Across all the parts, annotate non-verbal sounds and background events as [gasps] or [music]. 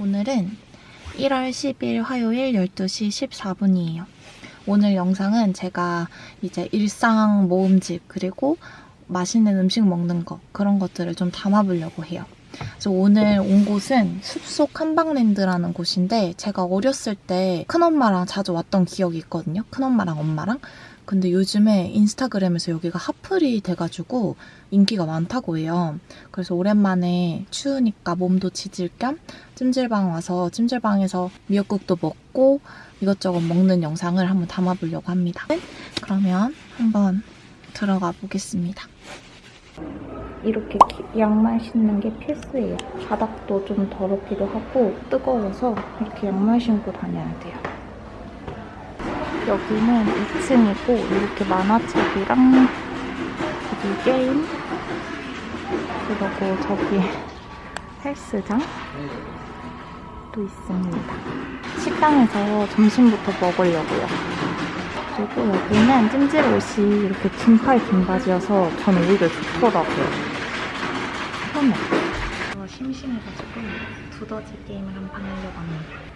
오늘은 1월 10일 화요일 12시 14분이에요. 오늘 영상은 제가 이제 일상 모음집 그리고 맛있는 음식 먹는 거 그런 것들을 좀 담아보려고 해요. 그래서 오늘 온 곳은 숲속 한방랜드라는 곳인데 제가 어렸을 때 큰엄마랑 자주 왔던 기억이 있거든요. 큰엄마랑 엄마랑. 근데 요즘에 인스타그램에서 여기가 핫플이 돼가지고 인기가 많다고 해요. 그래서 오랜만에 추우니까 몸도 지질 겸 찜질방 와서 찜질방에서 미역국도 먹고 이것저것 먹는 영상을 한번 담아보려고 합니다. 그러면 한번 들어가 보겠습니다. 이렇게 양말 신는 게 필수예요. 바닥도 좀 더럽기도 하고 뜨거워서 이렇게 양말 신고 다녀야 돼요. 여기는 2층이고 이렇게 만화책이랑 여기 게임 그리고 저기 [laughs] 헬스장 또 있습니다. 식당에서 점심부터 먹으려고요. 그리고 여기는 찜질 옷이 이렇게 긴팔 긴 바지여서 저는 오히려 좋더라고요. 편해. 저 심심해가지고 두더지 게임을 한 판 하려고 합니다.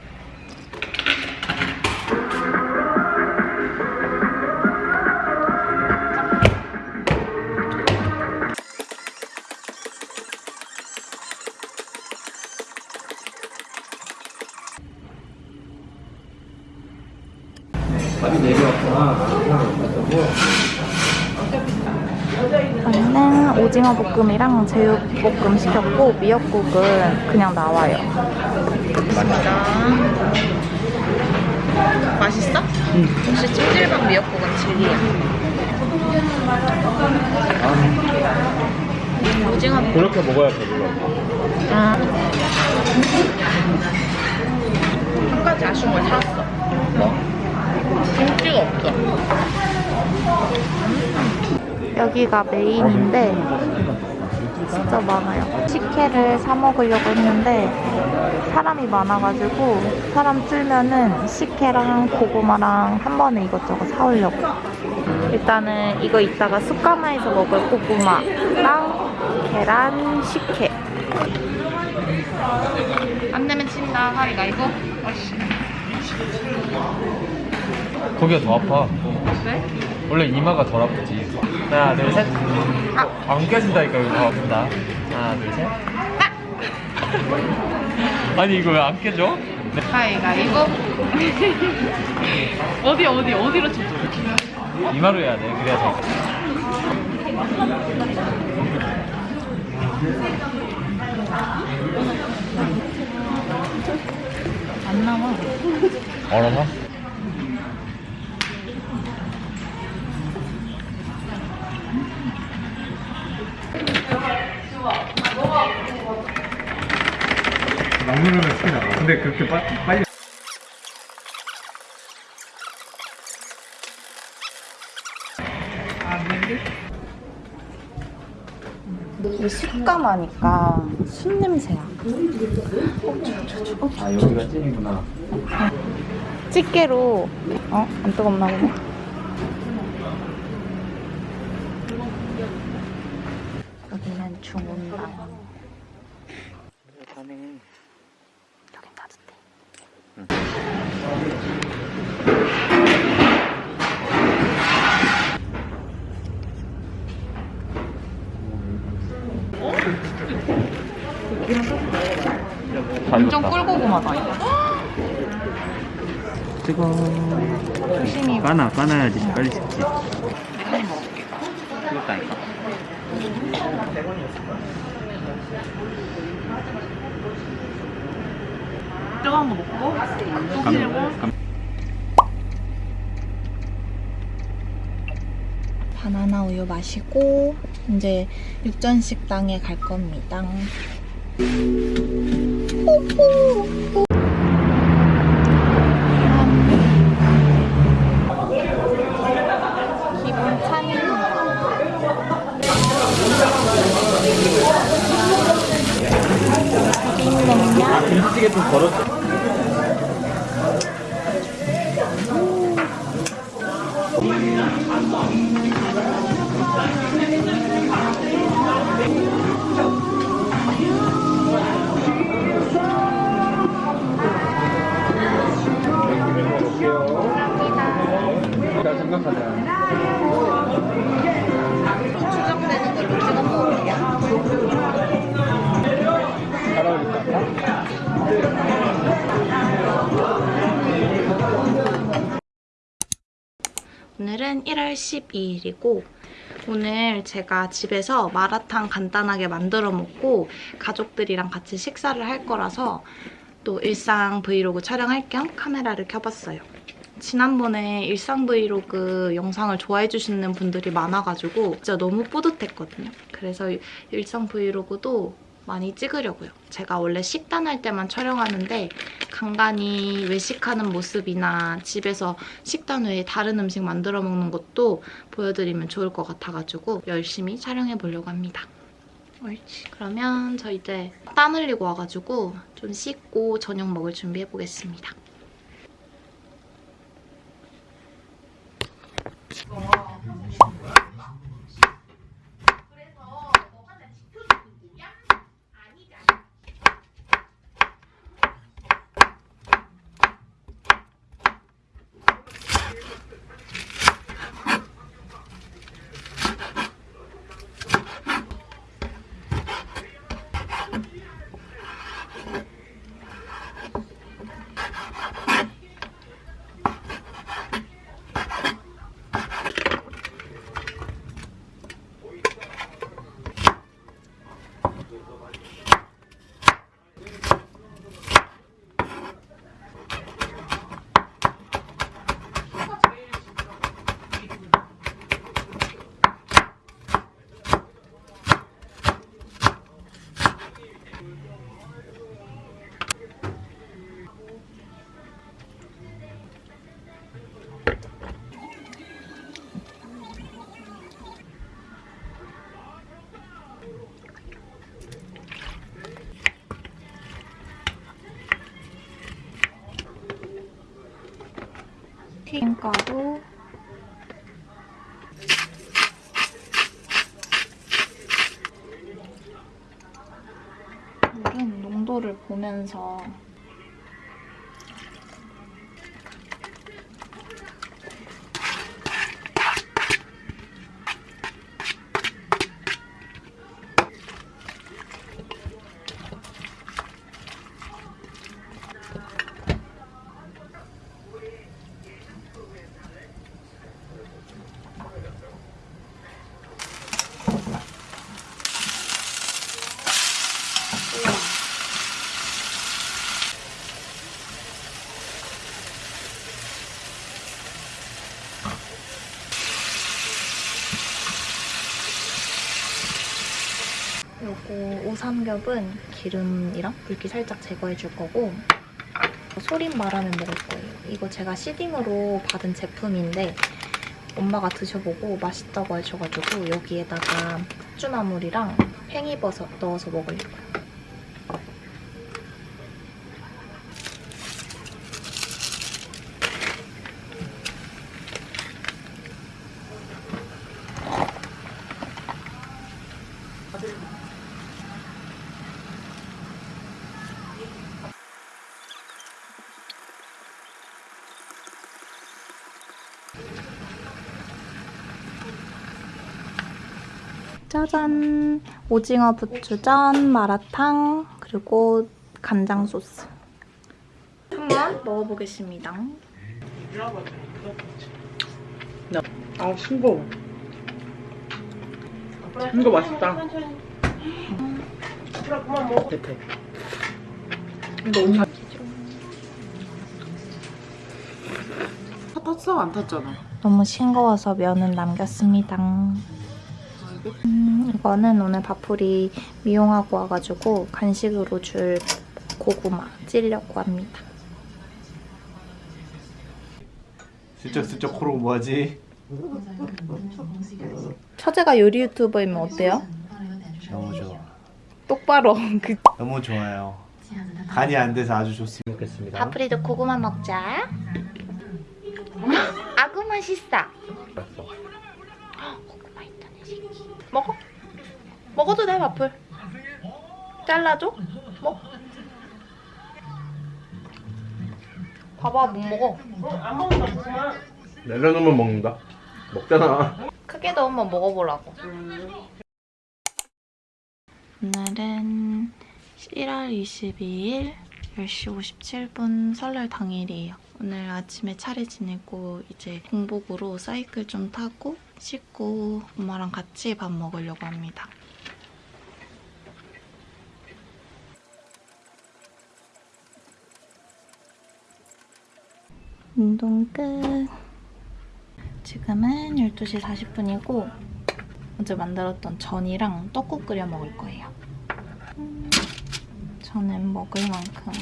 밥이 내려왔구나. 저희는 오징어 볶음이랑 제육 볶음 시켰고 미역국은 그냥 나와요. 맛있어? 응. 혹시 찜질방 미역국은 진리야? 오징어 볶음. 그렇게 먹어야 배불러. 아. 한 가지 아쉬운 걸 찾았어. 뭐? 김치가 없어. 여기가 메인인데 진짜 많아요. 식혜를 사 먹으려고 했는데 사람이 많아가지고 사람 줄면은 식혜랑 고구마랑 한 번에 이것저것 사오려고. 일단은 이거 이따가 숯가마에서 먹을 고구마랑 계란 식혜. 안 내면 친다 가위가위보. 어씨. 거기가 더 아파. 왜? 원래 이마가 덜 아프지. 하나, 둘, 셋. 아. 안 껴진다니까, 이거 더 아프다. 하나, 둘, 셋. 아니, 이거 왜 안 깨져? 네. 가위가위보. [laughs] 어디 어디 어디로 쳐줘? 이마로 해야 돼. 그래야 돼. 안 나와. 얼어서? 근데 그렇게 빠, 빨리. 이게 식감하니까 술 냄새야. 아, 여기가 찐이구나. 집게로 어? 안 뜨겁나 보네. 여기는 중온방. 이거. 뜨거. 조심히 까나, 까나야지. 빨리 식지. 한 먹을게. 뜨겁다니까. 뜨거운 거 먹고 또 길고 바나나 우유 마시고 이제 육전 식당에 갈 겁니다. 좀 걸었어. 오늘은 1월 12일이고 오늘 제가 집에서 마라탕 간단하게 만들어 먹고 가족들이랑 같이 식사를 할 거라서 또 일상 브이로그 촬영할 겸 카메라를 켜봤어요. 지난번에 일상 브이로그 영상을 좋아해 주시는 분들이 많아가지고 진짜 너무 뿌듯했거든요. 그래서 일상 브이로그도 많이 찍으려고요. 제가 원래 식단할 때만 촬영하는데 간간히 외식하는 모습이나 집에서 식단 외에 다른 음식 만들어 먹는 것도 보여드리면 좋을 것 같아가지고 열심히 촬영해 보려고 합니다. 옳지. 그러면 저 이제 땀 흘리고 와가지고 좀 씻고 저녁 먹을 준비해 보겠습니다. 튀김가루. 물은 농도를 보면서 요거 오삼겹은 기름이랑 물기 살짝 제거해 줄 거고 소림 마라면 먹을 거예요. 이거 제가 시딩으로 받은 제품인데 엄마가 드셔보고 맛있다고 하셔가지고 여기에다가 숙주나물이랑 팽이버섯 넣어서 먹으려고요. 짜잔! 오징어 부추전, 마라탕, 그리고 간장 소스. 한번 먹어보겠습니다. 아 싱거워 이거 맛있다 대패 이거 엄청 탔어 안 탔잖아 너무 싱거워서 면은 남겼습니다. 음, 이거는 오늘 밥풀이 미용하고 와가지고 간식으로 줄 고구마 찌려고 합니다. 슬쩍 슬쩍 코로 뭐하지? 처제가 요리 유튜버이면 어때요? 너무 좋아 똑바로 [laughs] 그 너무 좋아요 간이 안 돼서 아주 좋습니다 먹겠습니다 밥풀이도 고구마 먹자. 아구 맛있어. [gasps] 고구마 있다네 새끼. 먹어. 먹어도 돼 밥풀. 잘라줘. 먹. 봐봐 못 먹어. 내려놓으면 먹는다 먹잖아 크게 넣으면 먹어보라고. 오늘은 1월 22일 10시 57분 설날 당일이에요. 오늘 아침에 차례 지내고 이제 공복으로 사이클 좀 타고 씻고 엄마랑 같이 밥 먹으려고 합니다. 운동 끝. 지금은 12시 40분이고 어제 만들었던 전이랑 떡국 끓여 먹을 거예요. 음, 저는 먹을 만큼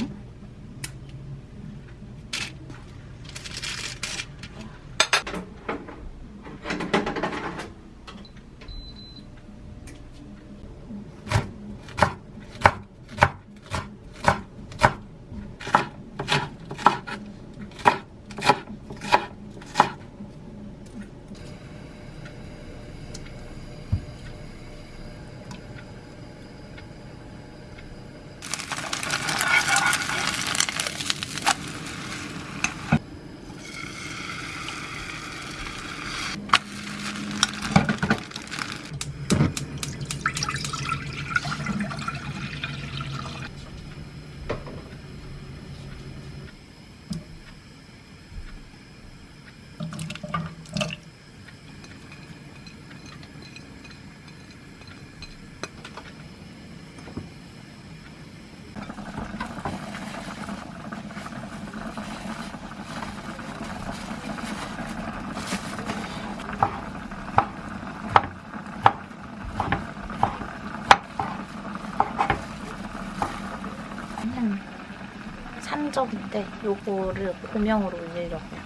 음, 산적인데 요거를 고명으로 올리려고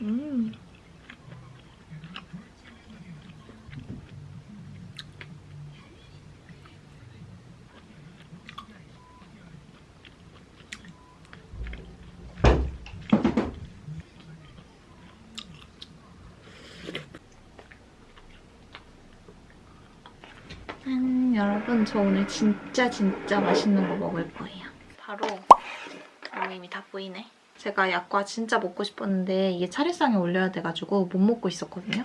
음. 음, 여러분 저 오늘 진짜 진짜 맛있는 거 먹을 거예요. 바로 어, 이미 다 보이네. 제가 약과 진짜 먹고 싶었는데 이게 차례상에 올려야 돼가지고 못 먹고 있었거든요.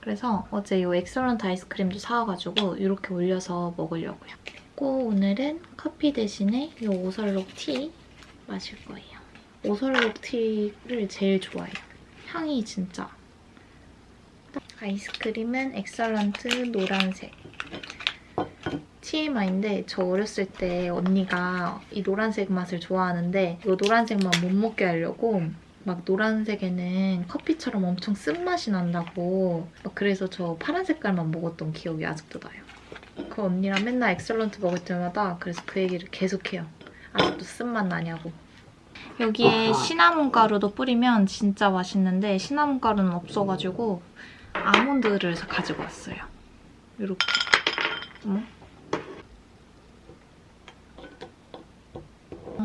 그래서 어제 이 Excellent 아이스크림도 사와가지고 이렇게 올려서 먹으려고요. 그리고 오늘은 커피 대신에 이 오설록 티 마실 거예요. 오설록 티를 제일 좋아해요. 향이 진짜. 아이스크림은 Excellent 노란색. TMI인데 저 어렸을 때 언니가 이 노란색 맛을 좋아하는데 이 노란색만 못 먹게 하려고 막 노란색에는 커피처럼 엄청 쓴맛이 난다고 막 그래서 저 파란 색깔만 먹었던 기억이 아직도 나요. 그 언니랑 맨날 Excellent 먹을 때마다 그래서 그 얘기를 계속해요. 아직도 쓴맛 나냐고. 여기에 시나몬 가루도 뿌리면 진짜 맛있는데 시나몬 가루는 없어가지고 아몬드를 가지고 왔어요. 이렇게. 어머.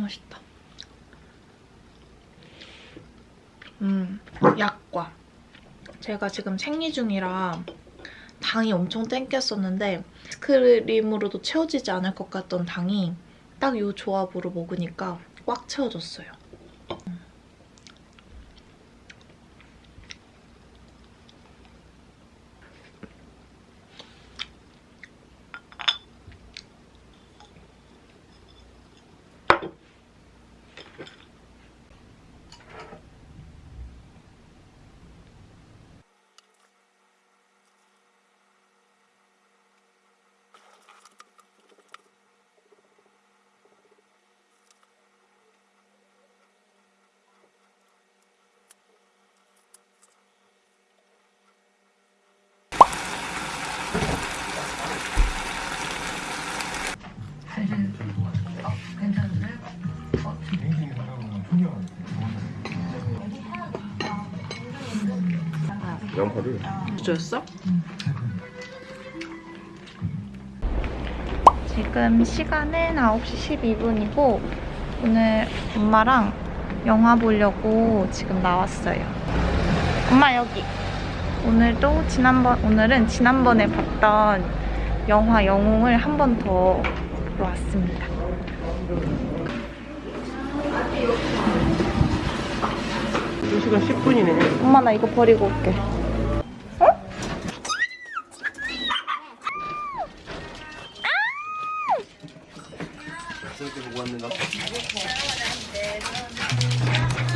맛있다. 음, 약과. 제가 지금 생리 중이라 당이 엄청 땡겼었는데 스크림으로도 채워지지 않을 것 같던 당이 딱 이 조합으로 먹으니까 꽉 채워졌어요. 양파를 줬어? 지금 시간은 9시 12분이고 오늘 엄마랑 영화 보려고 지금 나왔어요. 엄마 여기. 오늘도 지난번 오늘은 지난번에 봤던 영화 영웅을 한 번 더 보러 왔습니다. 2시간 10분이네. 엄마 나 이거 버리고 올게.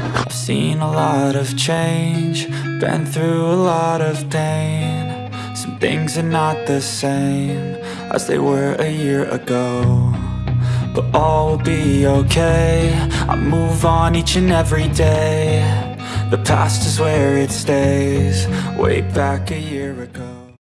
I've seen a lot of change, been through a lot of pain. Some things are not the same as they were a year ago. But all will be okay. I move on each and every day. The past is where it stays, way back a year.